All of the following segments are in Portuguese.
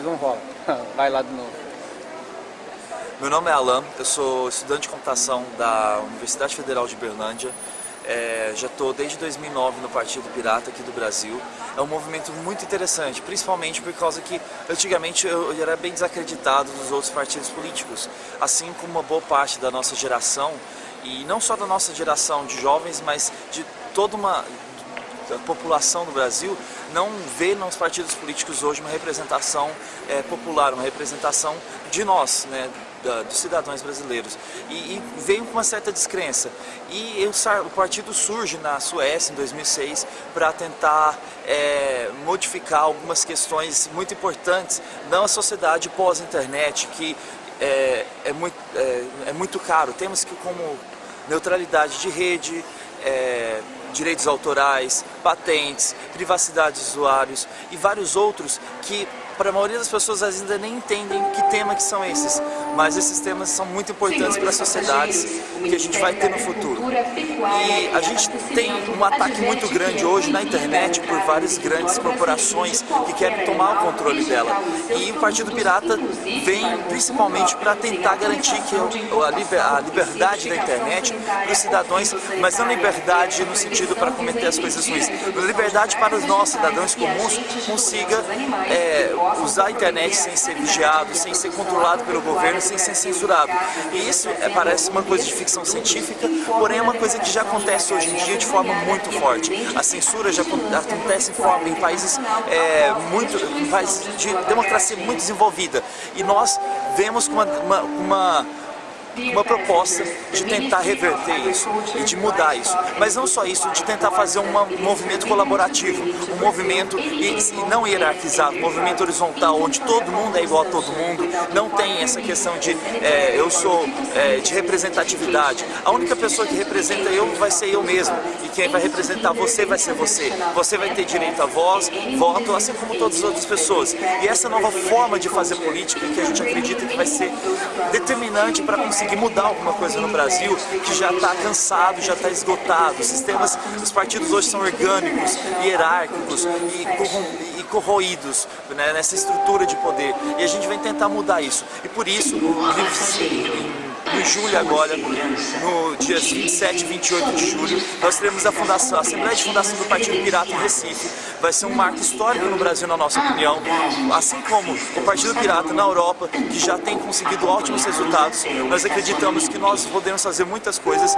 Não rola. Vai lá de novo. Meu nome é Alan, eu sou estudante de computação da Universidade Federal de Berlândia. É, já estou desde 2009 no Partido Pirata aqui do Brasil. É um movimento muito interessante, principalmente por causa que antigamente eu, eu era bem desacreditado dos outros partidos políticos, assim como uma boa parte da nossa geração, e não só da nossa geração de jovens, mas de toda uma a população do Brasil não vê nos partidos políticos hoje uma representação é, popular, uma representação de nós, né, da, dos cidadãos brasileiros. E, e, veio com uma certa descrença. E o, o partido surge na Suécia em 2006 para tentar é, modificar algumas questões muito importantes na sociedade pós-internet, que é, é, muito, é, é muito caro. Temos que como neutralidade de rede, é, direitos autorais, patentes, privacidade de usuários e vários outros que para a maioria das pessoas ainda nem entendem que tema que são esses, mas esses temas são muito importantes para as sociedades que a gente vai ter no futuro. E a gente tem um ataque muito grande hoje na internet por várias grandes corporações que querem tomar o controle dela. E o Partido Pirata vem principalmente para tentar garantir que a liberdade da internet para os cidadãos, mas não liberdade no sentido para cometer as coisas ruins, liberdade para nossos cidadãos comuns consiga é, usar a internet sem ser vigiado, sem ser controlado pelo governo, sem ser censurado. E isso é, parece uma coisa de ficção científica, porém é uma coisa que já acontece hoje em dia de forma muito forte. A censura já acontece em, forma, em países é, muito, países de democracia muito desenvolvida. E nós vemos uma, uma, uma uma proposta de tentar reverter isso e de mudar isso. Mas não só isso, de tentar fazer um movimento colaborativo, um movimento não hierarquizado, um movimento horizontal, onde todo mundo é igual a todo mundo, não tem essa questão de é, eu sou é, de representatividade. A única pessoa que representa eu vai ser eu mesmo e quem vai representar você vai ser você. Você vai ter direito a voz, voto, assim como todas as outras pessoas. E essa nova forma de fazer política que a gente acredita que vai ser determinante para conseguir conseguir mudar alguma coisa no Brasil que já está cansado, já está esgotado. Os sistemas, os partidos hoje são orgânicos, hierárquicos e, e corroídos né, nessa estrutura de poder. E a gente vem tentar mudar isso. E por isso, em julho agora, no dias 27 e 28 de julho, nós teremos a, fundação, a Assembleia de Fundação do Partido Pirata em Recife. Vai ser um marco histórico no Brasil, na nossa opinião, assim como o Partido Pirata na Europa, que já tem conseguido ótimos resultados. Nós acreditamos que nós podemos fazer muitas coisas,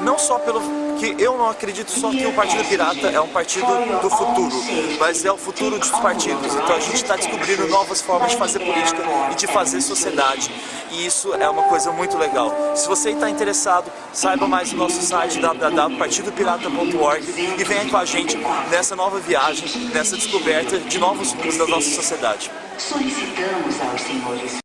não só pelo que eu não acredito só que o Partido Pirata é um partido do futuro, mas é o futuro dos partidos. Então a gente está descobrindo novas formas de fazer política e de fazer sociedade. E isso é uma coisa muito legal. Se você está interessado, saiba mais no nosso site www.partidopirata.org e venha com a gente nessa nova viagem, nessa descoberta de novos rumos da nossa sociedade. Solicitamos aos senhores